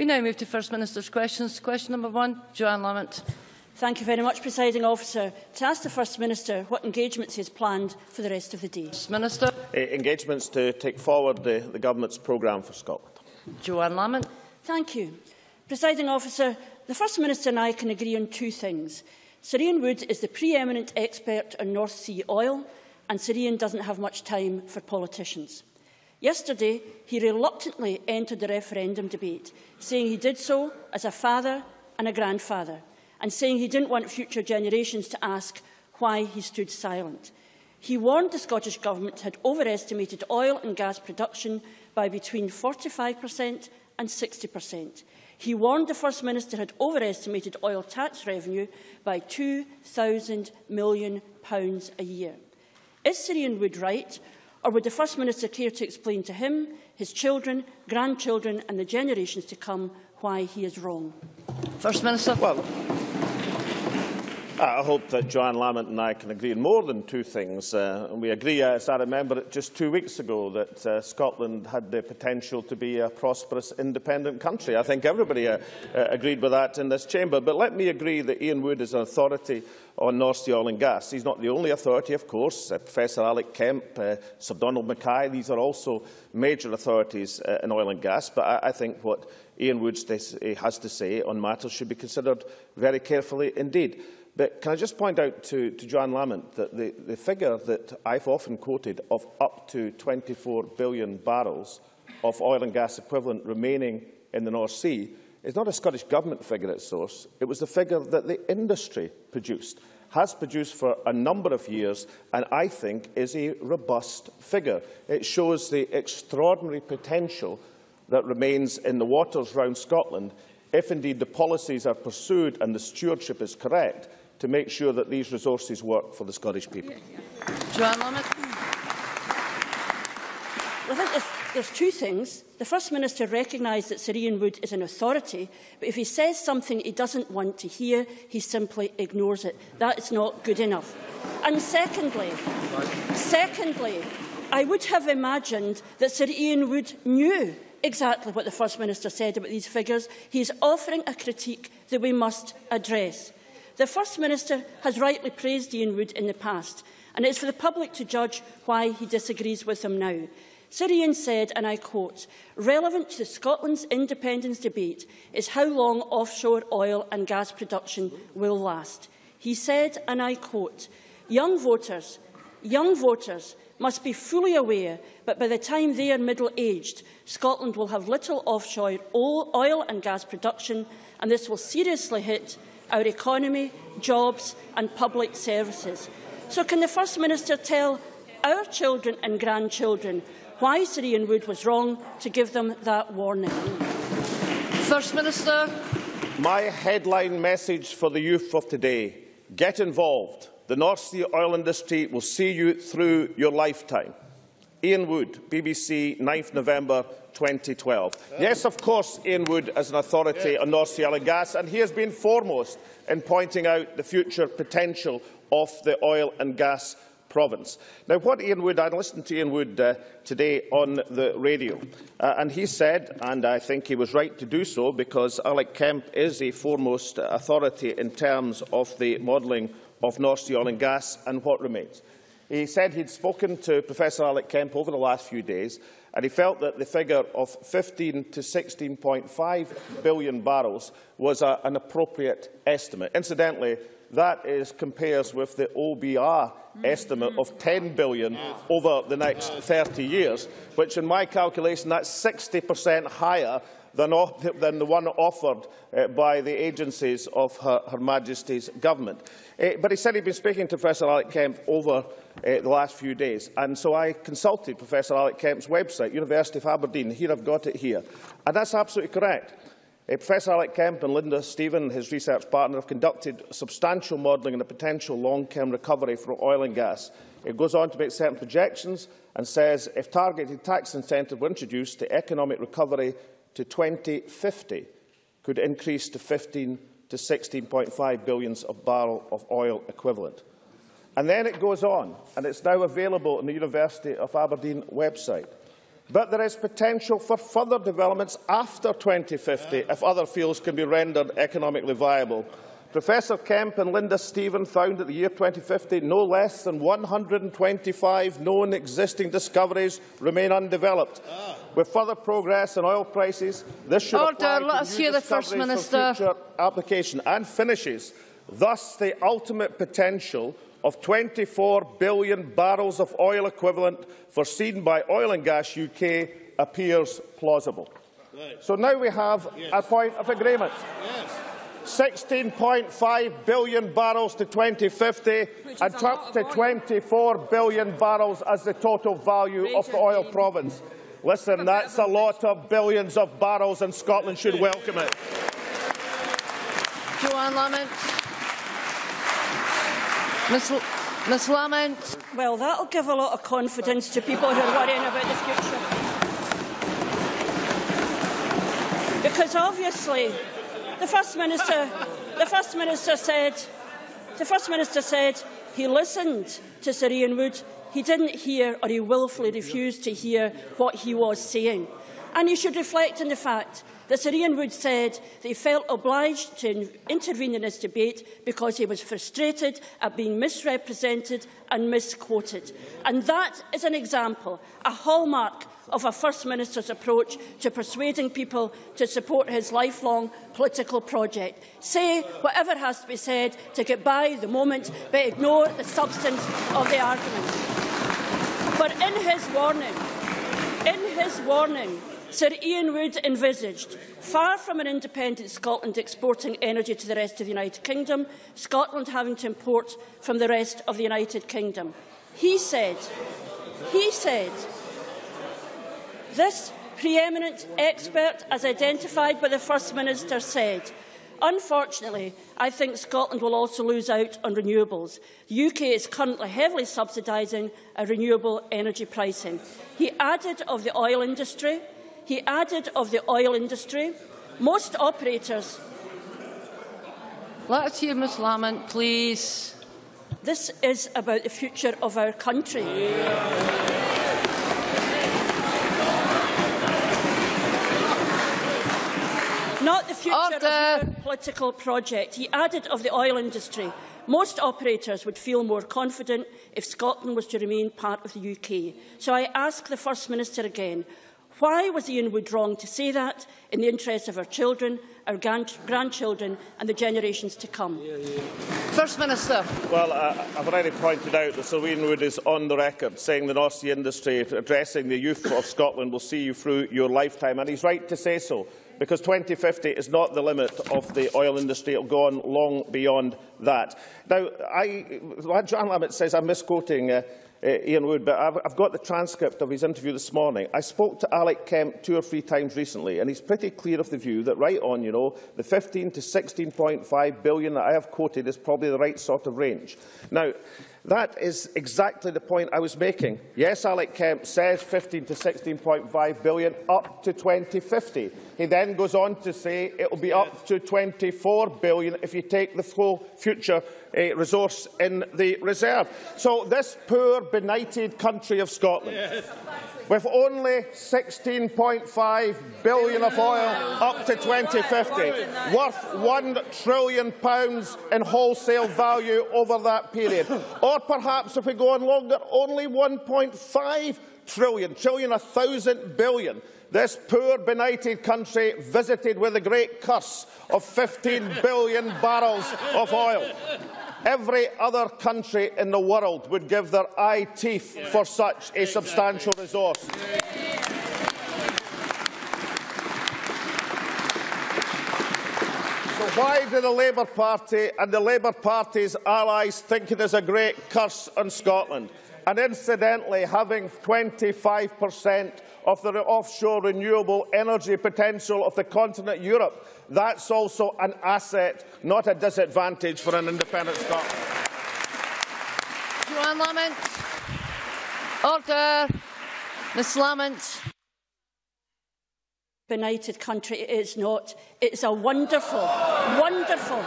We now move to First Minister's questions. Question number one, Johann Lamont. Thank you very much, Presiding Officer. To ask the First Minister what engagements he has planned for the rest of the day. Minister. Uh, engagements to take forward the, the Government's programme for Scotland. Johann Lamont. Thank you. Presiding Officer, the First Minister and I can agree on two things. Sir Ian Wood is the pre-eminent expert on North Sea oil, and Sir Ian doesn't have much time for politicians. Yesterday, he reluctantly entered the referendum debate, saying he did so as a father and a grandfather, and saying he didn't want future generations to ask why he stood silent. He warned the Scottish Government had overestimated oil and gas production by between 45% and 60%. He warned the First Minister had overestimated oil tax revenue by £2,000 million a year. Is Sir Ian Wood right, Or would the First Minister care to explain to him, his children, grandchildren and the generations to come why he is wrong? First Minister. Well, I hope that Johann Lamont and I can agree on more than two things. Uh, we agree, as I remember it just two weeks ago, that uh, Scotland had the potential to be a prosperous, independent country. I think everybody uh, uh, agreed with that in this chamber. But let me agree that Ian Wood is an authority on North Sea oil and gas. He's not the only authority, of course. Uh, Professor Alec Kemp, uh, Sir Donald Mackay, these are also major authorities uh, in oil and gas. But I, I think what Ian Wood has to say on matters should be considered very carefully indeed. But can I just point out to, to John Lamont that the, the figure that I've often quoted of up to 24 billion barrels of oil and gas equivalent remaining in the North Sea is not a Scottish Government figure at source. It was the figure that the industry produced, has produced for a number of years, and I think is a robust figure. It shows the extraordinary potential that remains in the waters around Scotland if indeed the policies are pursued and the stewardship is correct to make sure that these resources work for the Scottish people. Johann Lamont. Well, I think there's, there's two things. The First Minister recognised that Sir Ian Wood is an authority, but if he says something he doesn't want to hear, he simply ignores it. That is not good enough. And secondly, secondly, I would have imagined that Sir Ian Wood knew exactly what the First Minister said about these figures. He is offering a critique that we must address. The First Minister has rightly praised Ian Wood in the past, and it is for the public to judge why he disagrees with him now. Sir Ian said, and I quote, relevant to Scotland's independence debate is how long offshore oil and gas production will last. He said, and I quote, young voters, young voters must be fully aware that by the time they are middle-aged, Scotland will have little offshore oil and gas production, and this will seriously hit our economy, jobs and public services. So can the First Minister tell our children and grandchildren why Sir Ian Wood was wrong to give them that warning? First Minister. My headline message for the youth of today, get involved. The North Sea oil industry will see you through your lifetime. Ian Wood, BBC, 9th November 2012. Yes, of course, Ian Wood is an authority on North Sea oil and gas, and he has been foremost in pointing out the future potential of the oil and gas province. Now, what Ian Wood, I listened to Ian Wood uh, today on the radio, uh, and he said, and I think he was right to do so, because Alec Kemp is a foremost authority in terms of the modelling of North Sea oil and gas and what remains. He said he'd spoken to Professor Alec Kemp over the last few days and he felt that the figure of 15 to 16.5 billion barrels was a, an appropriate estimate. Incidentally, that is, compares with the OBR estimate of 10 billion over the next 30 years, which in my calculation that's 60% higher than, than, the one offered uh, by the agencies of Her, Her Majesty's Government. Uh, but he said he'd been speaking to Professor Alec Kemp over uh, the last few days, and so I consulted Professor Alec Kemp's website, University of Aberdeen. Here I've got it here. And that's absolutely correct. Uh, Professor Alec Kemp and Linda Stephen, his research partner, have conducted substantial modelling on the potential long-term recovery from oil and gas. It goes on to make certain projections and says if targeted tax incentives were introduced, the economic recovery to 2050 could increase to 15 to 16.5 billion of barrel of oil equivalent. And then it goes on, and it's now available on the University of Aberdeen website. But there is potential for further developments after 2050 if other fields can be rendered economically viable. Professor Kemp and Linda Stephen found at the year 2050 no less than 125 known existing discoveries remain undeveloped. Ah. With further progress in oil prices, this should Order. apply Let us hear the First Minister. future application and finishes. Thus, the ultimate potential of 24 billion barrels of oil equivalent foreseen by Oil and Gas UK appears plausible. Right. So now we have yes. a point of agreement. Yes. 16.5 billion barrels to 2050 and up to 24 billion barrels as the total value Major of the oil game. province. Listen, that's a lot of billions of barrels and Scotland should welcome it. Johann Lamont. Ms. L Ms Lamont. Well, that'll give a lot of confidence to people who are worrying about the future. Because obviously, the First Minister, the First Minister said, the First Minister said he listened to Sir Ian Wood. He didn't hear or he willfully refused to hear what he was saying. And he should reflect on the fact that Sir Ian Wood said that he felt obliged to intervene in this debate because he was frustrated at being misrepresented and misquoted. And that is an example, a hallmark of a First Minister's approach to persuading people to support his lifelong political project. Say whatever has to be said to get by the moment, but ignore the substance of the argument. But in his warning, in his warning, Sir Ian Wood envisaged, far from an independent Scotland exporting energy to the rest of the United Kingdom, Scotland having to import from the rest of the United Kingdom. He said, he said this preeminent expert, as identified by the First Minister, said, Unfortunately, I think Scotland will also lose out on renewables. The UK is currently heavily subsidising a renewable energy pricing. He added of the oil industry, he added of the oil industry, most operators... Let's hear Ms Lamont, please. This is about the future of our country. Yeah. Not the future Order. of your political project. He added of the oil industry. Most operators would feel more confident if Scotland was to remain part of the UK. So I ask the First Minister again, why was Ian Wood wrong to say that in the interests of our children, our grand grandchildren and the generations to come? Yeah, yeah. First Minister. Well, uh, I've already pointed out that Sir Ian Wood is on the record saying that the North Sea industry addressing the youth of Scotland will see you through your lifetime, and he's right to say so because 2050 is not the limit of the oil industry. It will go on long beyond that. Now, I, John Lamont says I'm misquoting uh, uh, Ian Wood, but I've, I've got the transcript of his interview this morning. I spoke to Alec Kemp two or three times recently, and he's pretty clear of the view that right on, you know, the 15 to 16.5 billion that I have quoted is probably the right sort of range. Now, That is exactly the point I was making. Yes, Alec Kemp says 15 to 16.5 billion up to 2050. He then goes on to say it will be up to 24 billion if you take the full future uh, resource in the reserve. So this poor, benighted country of Scotland yes with only 16.5 billion of oil up to 2050, worth £1 trillion pounds in wholesale value over that period. Or perhaps, if we go on longer, only 1.5 trillion, trillion, a thousand billion. This poor, benighted country visited with the great curse of 15 billion barrels of oil. Every other country in the world would give their eye teeth for such a substantial resource. So why do the Labour Party and the Labour Party's allies think it is a great curse on Scotland? And incidentally, having 25 per cent of the offshore renewable energy potential of the continent Europe. That's also an asset, not a disadvantage for an independent Scotland. Johann Lamont. Order. Ms Lamont. Benighted country it is not. It's a wonderful, wonderful.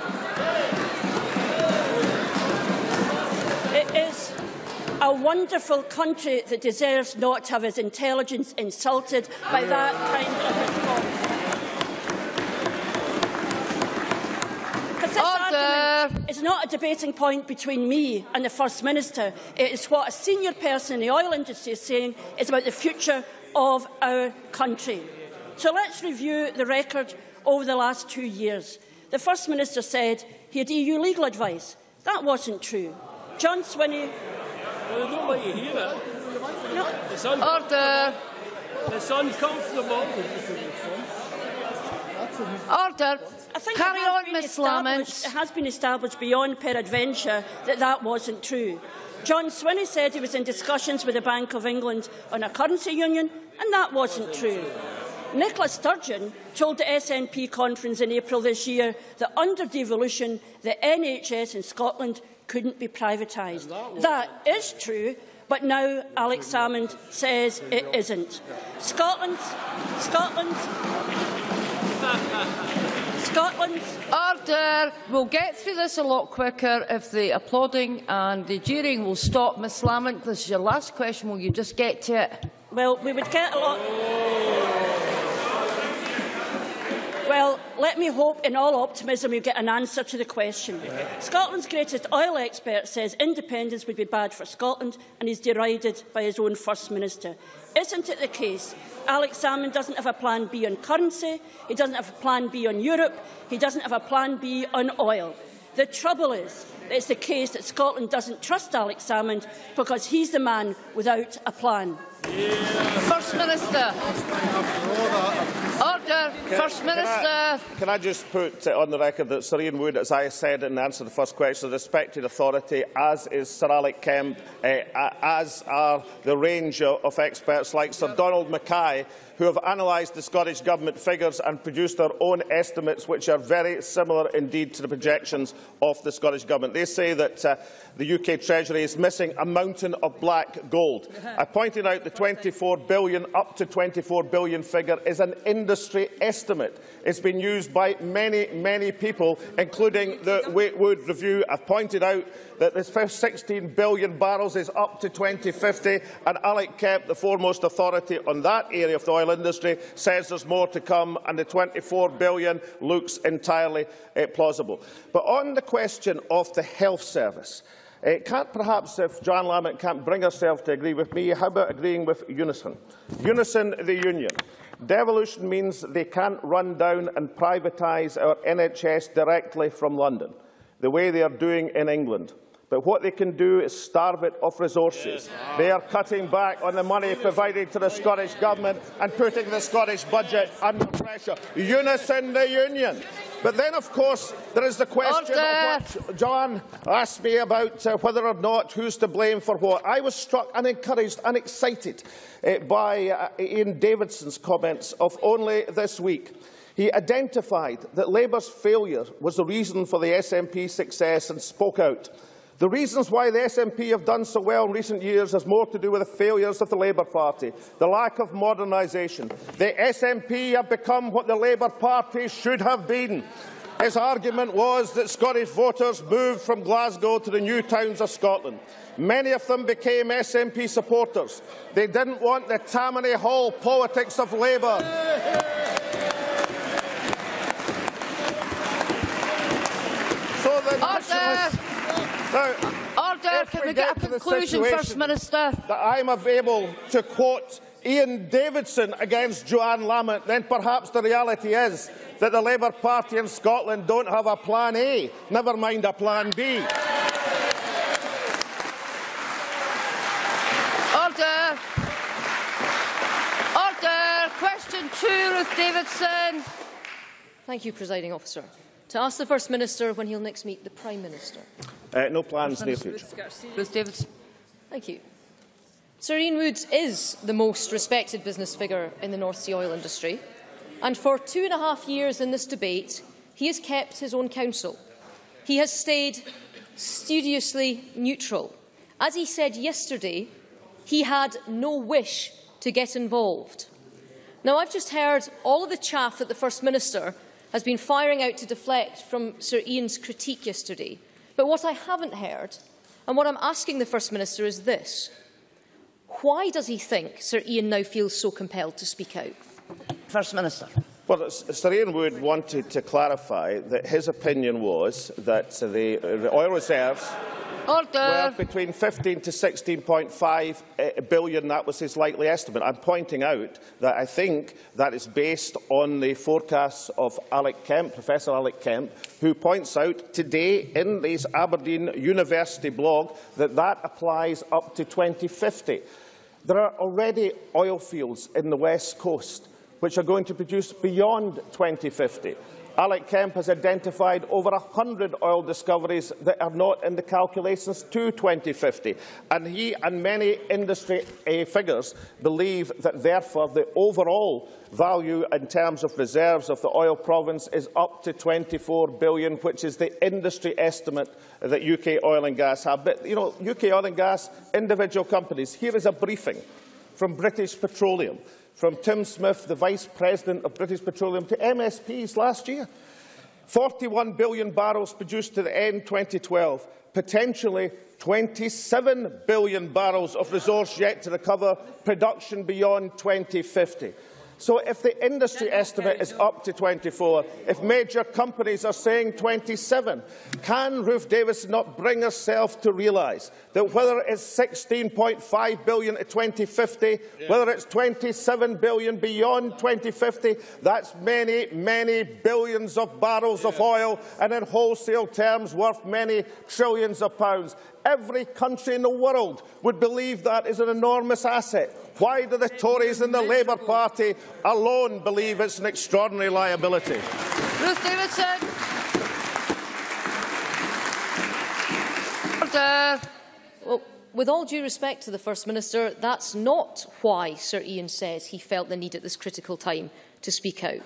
A wonderful country that deserves not to have its intelligence insulted by that kind of response. Is not a debating point between me and the First Minister. It is what a senior person in the oil industry is saying is about the future of our country. So let's review the record over the last two years. The First Minister said he had EU legal advice. That wasn't true. John Swinney... Well, I don't want you hear it. No, It's, un Order. it's uncomfortable. Order. I think Carry it has on, been Miss established- Lamont. It has been established beyond peradventure that that wasn't true. John Swinney said he was in discussions with the Bank of England on a currency union, and that wasn't true. Nicola Sturgeon told the SNP conference in April this year that under devolution, the NHS in Scotland couldn't be privatised. That is true, but now Alex Salmond says it isn't. Scotland, Scotland, Scotland Order. We'll get through this a lot quicker if the applauding and the jeering will stop. Miss Lamont, this is your last question. Will you just get to it? Well, we would get a lot. Well, let me hope in all optimism we get an answer to the question. Scotland's greatest oil expert says independence would be bad for Scotland and is derided by his own First Minister. Isn't it the case Alex Salmond doesn't have a plan B on currency, he doesn't have a plan B on Europe, he doesn't have a plan B on oil? The trouble is that it's the case that Scotland doesn't trust Alex Salmond because he's the man without a plan. First Minister. Order. First Can I, Minister. can I just put on the record that Sir Ian Wood, as I said in answer to the first question, is a respected authority, as is Sir Alec Kemp, uh, as are the range of, of experts like Sir Donald Mackay, who have analysed the Scottish Government figures and produced their own estimates, which are very similar indeed to the projections of the Scottish Government. They say that uh, the UK Treasury is missing a mountain of black gold. I pointed out the 24 billion, up to 24 billion figure is an industry estimate. It's been used by many, many people, including the Wakewood Review. I've pointed out that this first 16 billion barrels is up to 2050, and Alec Kemp, the foremost authority on that area of the oil industry, says there's more to come, and the 24 billion looks entirely uh, plausible. But on the question of the health service, uh, can't perhaps, if Johann Lamont can't bring herself to agree with me, how about agreeing with Unison? Unison, the union. Devolution means they can't run down and privatise our NHS directly from London, the way they are doing in England. But what they can do is starve it of resources. They are cutting back on the money provided to the Scottish Government and putting the Scottish budget under pressure. Unison the union. But then, of course, there is the question Order. of what John asked me about uh, whether or not who's to blame for what. I was struck and encouraged and excited uh, by uh, Ian Davidson's comments of only this week. He identified that Labour's failure was the reason for the SNP success and spoke out. The reasons why the SNP have done so well in recent years has more to do with the failures of the Labour Party, the lack of modernisation. The SNP have become what the Labour Party should have been. His argument was that Scottish voters moved from Glasgow to the new towns of Scotland. Many of them became SNP supporters. They didn't want the Tammany Hall politics of Labour. So the nationalists... Now, Order. If Can we we get get a conclusion, First Minister? that I'm able to quote Ian Davidson against Johann Lamont, then perhaps the reality is that the Labour Party in Scotland don't have a plan A, never mind a plan B. Order. Order. Question two, Ruth Davidson. Thank you, Presiding Officer. To ask the First Minister when he'll next meet the Prime Minister. Uh, no plans near future. Ruth Davidson. Thank you. Sir Ian Woods is the most respected business figure in the North Sea oil industry, and for two and a half years in this debate, he has kept his own counsel. He has stayed studiously neutral. As he said yesterday, he had no wish to get involved. Now, I've just heard all of the chaff that the First Minister has been firing out to deflect from Sir Ian's critique yesterday. But what I haven't heard And what I'm asking the First Minister is this. Why does he think Sir Ian now feels so compelled to speak out? First Minister. Well, Sir Ian Wood wanted to clarify that his opinion was that the oil reserves Order. between 15 to 16.5 eh. That was his likely estimate. I'm pointing out that I think that is based on the forecasts of Alec Kemp, Professor Alec Kemp, who points out today in his Aberdeen University blog that that applies up to 2050. There are already oil fields in the West Coast which are going to produce beyond 2050. Alec Kemp has identified over 100 oil discoveries that are not in the calculations to 2050. And he and many industry uh, figures believe that, therefore, the overall value in terms of reserves of the oil province is up to 24 billion, which is the industry estimate that UK oil and gas have. But, you know, UK oil and gas, individual companies, here is a briefing from British Petroleum from Tim Smith, the Vice President of British Petroleum, to MSPs last year. 41 billion barrels produced to the end 2012, potentially 27 billion barrels of resource yet to recover, production beyond 2050. So if the industry estimate is up to 24, if major companies are saying 27, can Ruth Davis not bring herself to realise that whether it's 16.5 billion to 2050, yeah. whether it's 27 billion beyond 2050, that's many, many billions of barrels yeah. of oil and in wholesale terms worth many trillions of pounds. Every country in the world would believe that is an enormous asset. Why do the Tories and the Labour Party alone believe it's an extraordinary liability? Ruth Davidson. Order. Well, with all due respect to the First Minister, that's not why Sir Ian says he felt the need at this critical time to speak out.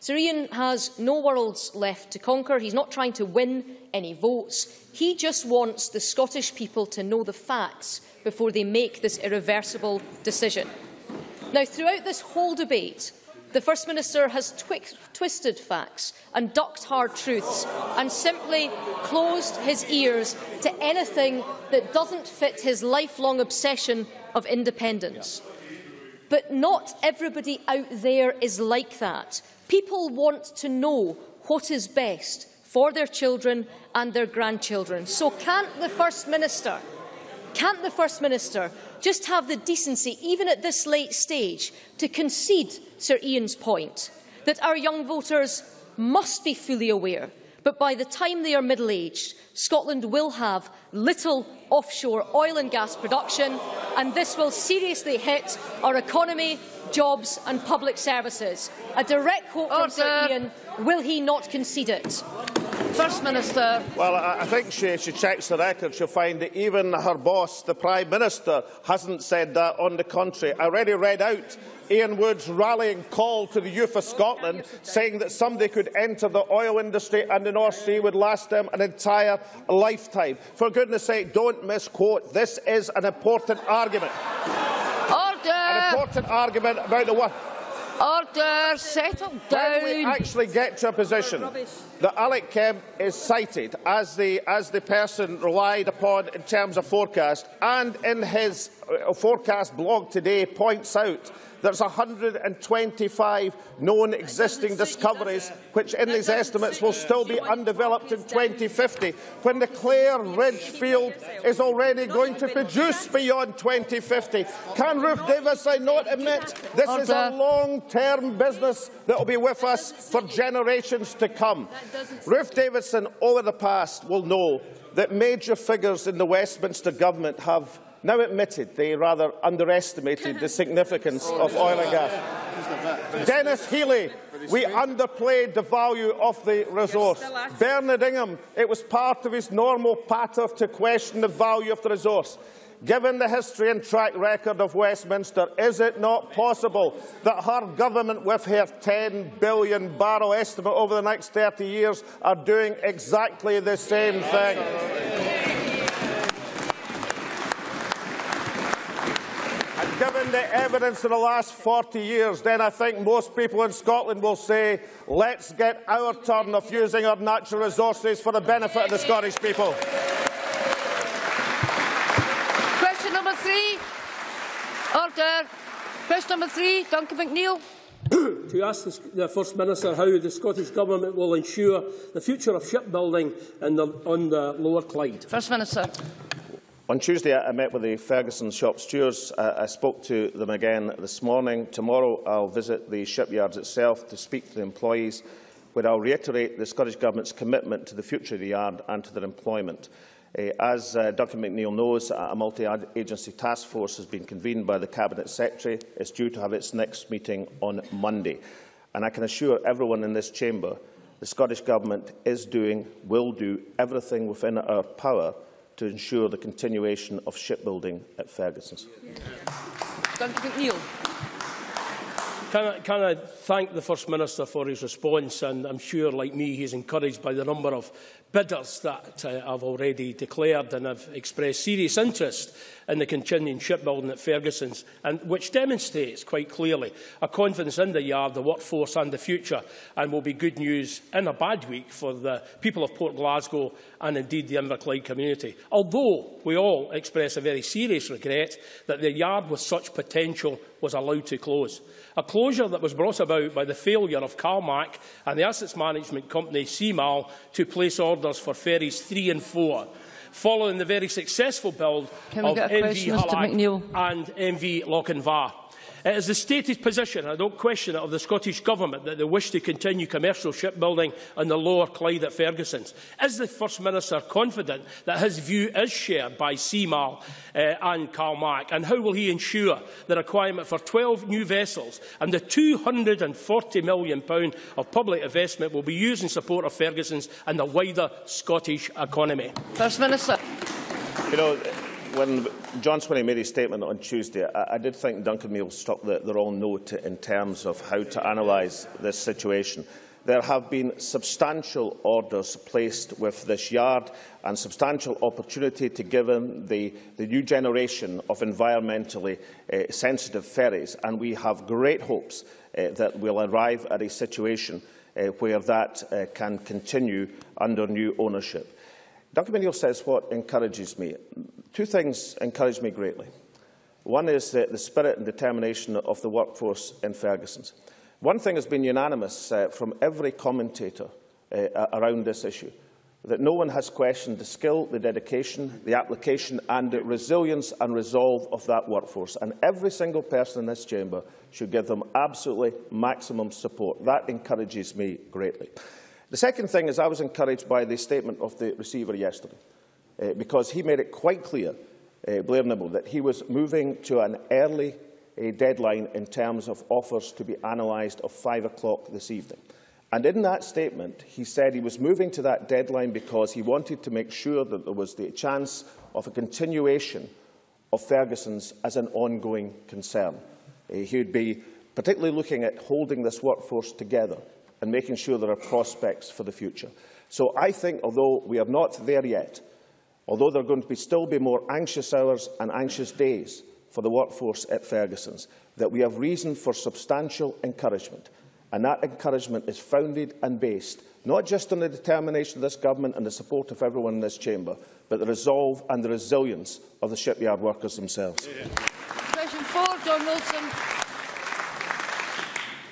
Sir Ian has no worlds left to conquer. He's not trying to win any votes. He just wants the Scottish people to know the facts before they make this irreversible decision. Now, throughout this whole debate, the First Minister has twi twisted facts and ducked hard truths and simply closed his ears to anything that doesn't fit his lifelong obsession of independence. But not everybody out there is like that. People want to know what is best for their children and their grandchildren. So can't the First Minister, can't the First Minister just have the decency, even at this late stage, to concede Sir Ian's point that our young voters must be fully aware but by the time they are middle-aged, Scotland will have little offshore oil and gas production, and this will seriously hit our economy, jobs and public services. A direct quote from Sir Ian, will he not concede it? First Minister. Well, I, I think she, she checks the record. She'll find that even her boss, the Prime Minister, hasn't said that. On the contrary, I already read out Ian Wood's rallying call to the youth of Scotland, saying that somebody could enter the oil industry and the North Sea would last them an entire lifetime. For goodness sake, don't misquote. This is an important argument. Order! An important argument about the what? Order, settle down. When we actually get to a position that Alec Kemp is cited as the, as the person relied upon in terms of forecast, and in his uh, forecast blog today points out there's 125 known existing discoveries, which in these estimates will still be undeveloped in 2050, when the Clair Ridge field is already going to produce beyond 2050. Can Ruth Davison not admit this is a long-term business that will be with us for generations to come? Ruth Davidson, all over the past, will know that major figures in the Westminster government have now admitted they rather underestimated the significance of oil and gas. Denis Healey, we underplayed the value of the resource. Bernard Ingham, it was part of his normal patter to question the value of the resource. Given the history and track record of Westminster, is it not possible that her government, with her 10 billion barrel estimate over the next 30 years, are doing exactly the same thing? And given the evidence of the last 40 years, then I think most people in Scotland will say, let's get our turn of using our natural resources for the benefit of the Scottish people. three. Order. Question number three, Duncan McNeil. to ask the, the First Minister how the Scottish Government will ensure the future of shipbuilding in the, on the Lower Clyde. First Minister. On Tuesday, I met with the Ferguson shop stewards. Uh, I spoke to them again this morning. Tomorrow, I'll visit the shipyards itself to speak to the employees, where I'll reiterate the Scottish Government's commitment to the future of the yard and to their employment. Uh, as uh, Duncan McNeil knows, a multi-agency task force has been convened by the Cabinet Secretary. It's due to have its next meeting on Monday. And I can assure everyone in this chamber the Scottish Government is doing, will do everything within our power to ensure the continuation of shipbuilding at Ferguson's. Duncan McNeil. Can I, can I thank the First Minister for his response and I'm sure, like me, he's encouraged by the number of bidders that uh, I've already declared and have expressed serious interest in the continuing shipbuilding at Ferguson's, and which demonstrates quite clearly a confidence in the yard, the workforce and the future, and will be good news in a bad week for the people of Port Glasgow and indeed the Inverclyde community. Although we all express a very serious regret that the yard with such potential was allowed to close. A closure that was brought about by the failure of CalMac and the assets management company CMAL to place orders for ferries 3 and 4 following the very successful build of MV Hallaig and MV Lochinvar. It is the stated position, and I don't question it, of the Scottish Government that they wish to continue commercial shipbuilding on the lower Clyde at Ferguson's. Is the First Minister confident that his view is shared by CMAL uh, and CalMac? And how will he ensure the requirement for 12 new vessels and the £240 million of public investment will be used in support of Ferguson's and the wider Scottish economy? First Minister. You know, when John Swinney made his statement on Tuesday, I, I did think Duncan McNeil struck the, the wrong note in terms of how to analyse this situation. There have been substantial orders placed with this yard and substantial opportunity to give them the, the new generation of environmentally uh, sensitive ferries. And we have great hopes uh, that we'll arrive at a situation uh, where that uh, can continue under new ownership. Dr McNeil says what encourages me. Two things encourage me greatly. One is the, the spirit and determination of the workforce in Ferguson's. One thing has been unanimous uh, from every commentator uh, around this issue, that no one has questioned the skill, the dedication, the application and the resilience and resolve of that workforce. And every single person in this chamber should give them absolutely maximum support. That encourages me greatly. The second thing is I was encouraged by the statement of the receiver yesterday, uh, because he made it quite clear, uh, Blair Nimmo, that he was moving to an early uh, deadline in terms of offers to be analysed of 5 o'clock this evening. And in that statement, he said he was moving to that deadline because he wanted to make sure that there was the chance of a continuation of Ferguson's as an ongoing concern. Uh, he would be particularly looking at holding this workforce together and making sure there are prospects for the future. So I think, although we are not there yet, although there are going to be, still be more anxious hours and anxious days for the workforce at Ferguson's, that we have reason for substantial encouragement. And that encouragement is founded and based not just on the determination of this government and the support of everyone in this chamber, but the resolve and the resilience of the shipyard workers themselves. Question four, John Wilson.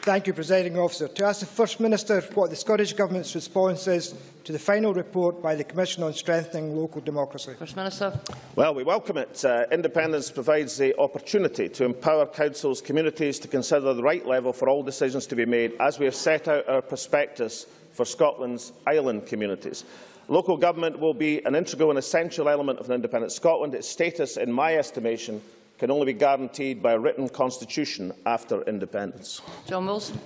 Thank you, Presiding Officer. To ask the First Minister what the Scottish Government's response is to the final report by the Commission on Strengthening Local Democracy. First Minister. Well, we welcome it. Uh, independence provides the opportunity to empower councils, communities to consider the right level for all decisions to be made as we have set out our prospectus for Scotland's island communities. Local government will be an integral and essential element of an independent Scotland. Its status, in my estimation, can only be guaranteed by a written constitution after independence. John Wilson.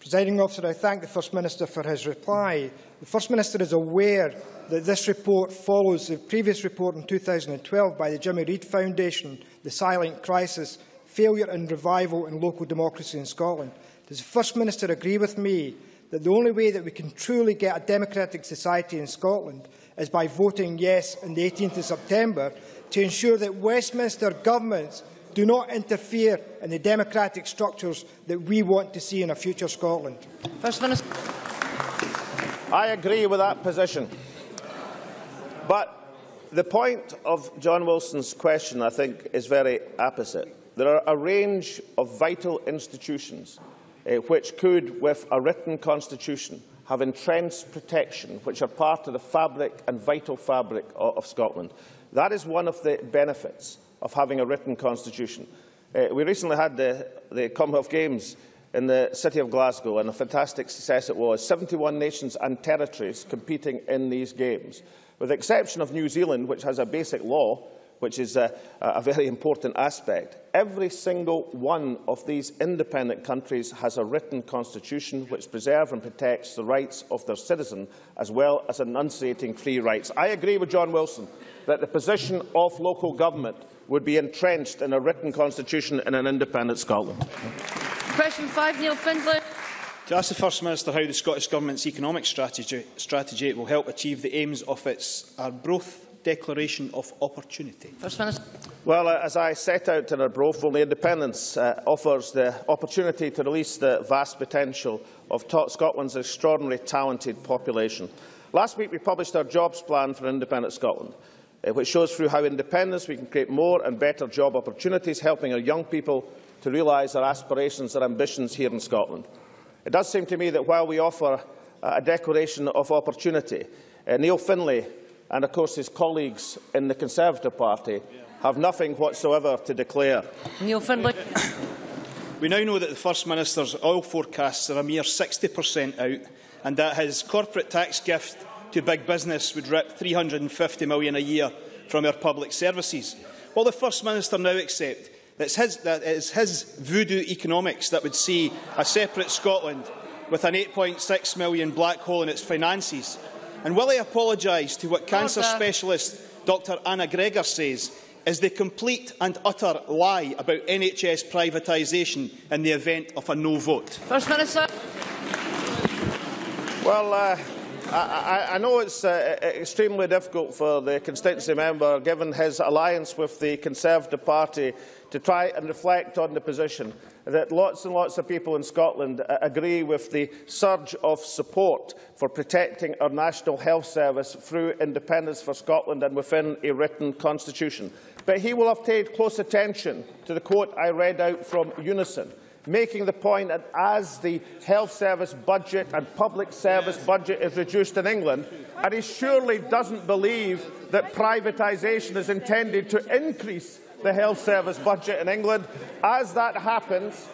Presiding officer, I thank the First Minister for his reply. The First Minister is aware that this report follows the previous report in 2012 by the Jimmy Reid Foundation, The Silent Crisis, Failure and Revival in Local Democracy in Scotland. Does the First Minister agree with me that the only way that we can truly get a democratic society in Scotland is by voting yes on the 18th of September to ensure that Westminster governments do not interfere in the democratic structures that we want to see in a future Scotland. First Minister. I agree with that position. But the point of John Wilson's question, I think, is very opposite. There are a range of vital institutions uh, which could, with a written constitution, have entrenched protection, which are part of the fabric and vital fabric of, of Scotland. That is one of the benefits of having a written constitution. Uh, we recently had the, the Commonwealth Games in the city of Glasgow, and a fantastic success it was. 71 nations and territories competing in these games. With the exception of New Zealand, which has a basic law, which is a, a very important aspect, every single one of these independent countries has a written constitution which preserves and protects the rights of their citizens, as well as enunciating free rights. I agree with John Wilson that the position of local government would be entrenched in a written constitution in an independent Scotland. Question 5, Neil Findlay. To ask the First Minister how the Scottish Government's economic strategy, strategy will help achieve the aims of its Arbroath Declaration of Opportunity. First Minister. Well, uh, as I set out in Arbroath, only independence uh, offers the opportunity to release the vast potential of Scotland's extraordinarily talented population. Last week we published our jobs plan for independent Scotland, which shows through how independence we can create more and better job opportunities, helping our young people to realise their aspirations and ambitions here in Scotland. It does seem to me that while we offer a declaration of opportunity, uh, Neil Findlay and, of course, his colleagues in the Conservative Party have nothing whatsoever to declare. Neil Findlay. We now know that the First Minister's oil forecasts are a mere 60% out and that his corporate tax gift to big business would rip £350 million a year from our public services. Will the First Minister now accept It's his, that it is his voodoo economics that would see a separate Scotland with an 8.6 million black hole in its finances. And will he apologise to what cancer Order. specialist Dr Anna Gregor says is the complete and utter lie about NHS privatisation in the event of a no vote? First Minister. Well, uh, I, I know it's uh, extremely difficult for the constituency member, given his alliance with the Conservative Party, to try and reflect on the position that lots and lots of people in Scotland uh, agree with the surge of support for protecting our National Health Service through independence for Scotland and within a written constitution. But he will have paid close attention to the quote I read out from Unison, making the point that as the health service budget and public service budget is reduced in England, and he surely doesn't believe that privatisation is intended to increase the health service budget in England. As that happens,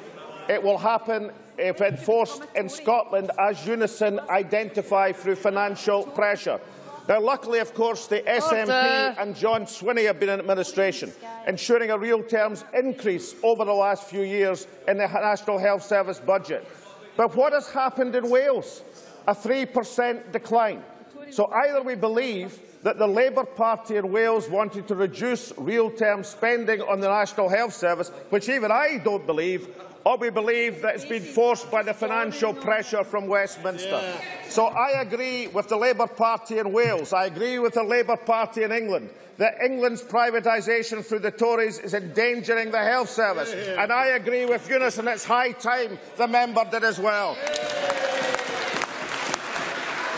it will happen if enforced in Scotland as Unison identify through financial pressure. Now, luckily, of course, the SNP Order. and John Swinney have been in administration, ensuring a real terms increase over the last few years in the National Health Service budget. But what has happened in Wales? A 3% decline. So either we believe that the Labour Party in Wales wanted to reduce real-term spending on the National Health Service, which even I don't believe, or we believe that it's been forced by the financial pressure from Westminster. Yeah. So I agree with the Labour Party in Wales, I agree with the Labour Party in England, that England's privatisation through the Tories is endangering the health service. Yeah. And I agree with Unison, and it's high time the member did as well. Yeah.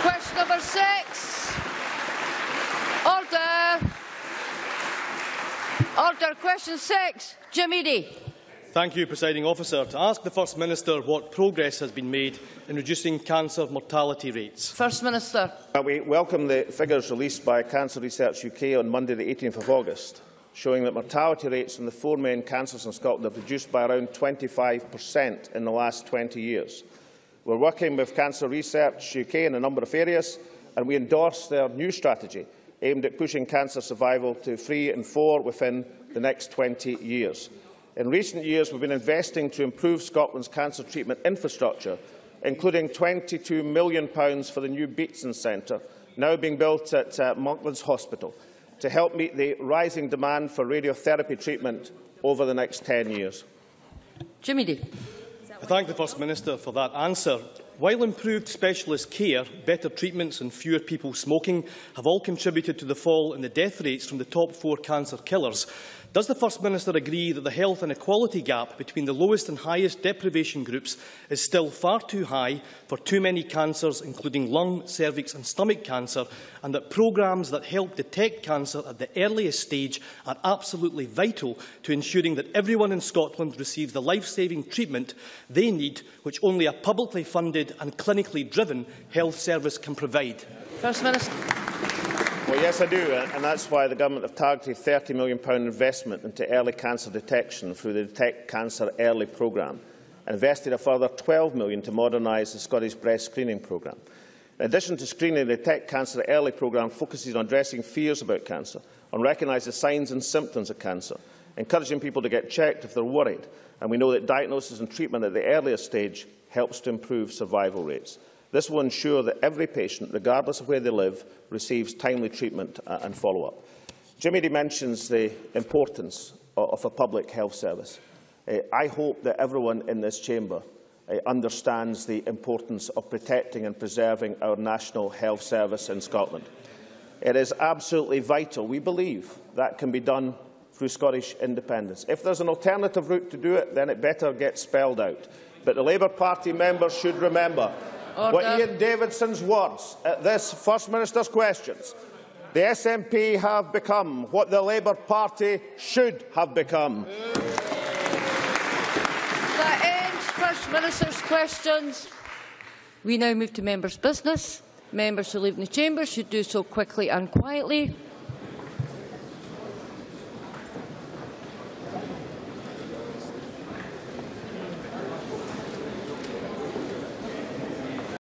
Question number six. Order. Order. Question six. Jim Eadie. Thank you, Presiding Officer. To ask the First Minister what progress has been made in reducing cancer mortality rates. First Minister. Uh, we welcome the figures released by Cancer Research UK on Monday the 18th of August, showing that mortality rates from the four main cancers in Scotland have reduced by around 25% in the last 20 years. We're working with Cancer Research UK in a number of areas, and we endorse their new strategy aimed at pushing cancer survival to three and four within the next 20 years. In recent years, we've been investing to improve Scotland's cancer treatment infrastructure, including £22 million for the new Beatson Centre, now being built at uh, Monklands Hospital, to help meet the rising demand for radiotherapy treatment over the next 10 years. Jim Eadie. I thank the First Minister for that answer. While improved specialist care, better treatments and fewer people smoking have all contributed to the fall in the death rates from the top four cancer killers, Does the First Minister agree that the health inequality gap between the lowest and highest deprivation groups is still far too high for too many cancers, including lung, cervix and stomach cancer, and that programmes that help detect cancer at the earliest stage are absolutely vital to ensuring that everyone in Scotland receives the life-saving treatment they need, which only a publicly funded and clinically driven health service can provide? First Minister. Well, yes, I do, and that's why the Government have targeted £30 million investment into early cancer detection through the Detect Cancer Early programme and invested a further £12 million to modernise the Scottish breast screening programme. In addition to screening, the Detect Cancer Early programme focuses on addressing fears about cancer, on recognising signs and symptoms of cancer, encouraging people to get checked if they're worried, and we know that diagnosis and treatment at the earliest stage helps to improve survival rates. This will ensure that every patient, regardless of where they live, receives timely treatment uh, and follow-up. Jimmy mentions the importance of a public health service. Uh, I hope that everyone in this chamber uh, understands the importance of protecting and preserving our national health service in Scotland. It is absolutely vital. We believe that can be done through Scottish independence. If there's an alternative route to do it, then it better get spelled out. But the Labour Party members should remember Order. were Ian Davidson's words at this First Minister's questions. The SNP have become what the Labour Party should have become. That ends First Minister's questions. We now move to members' business. Members who leave the chamber should do so quickly and quietly.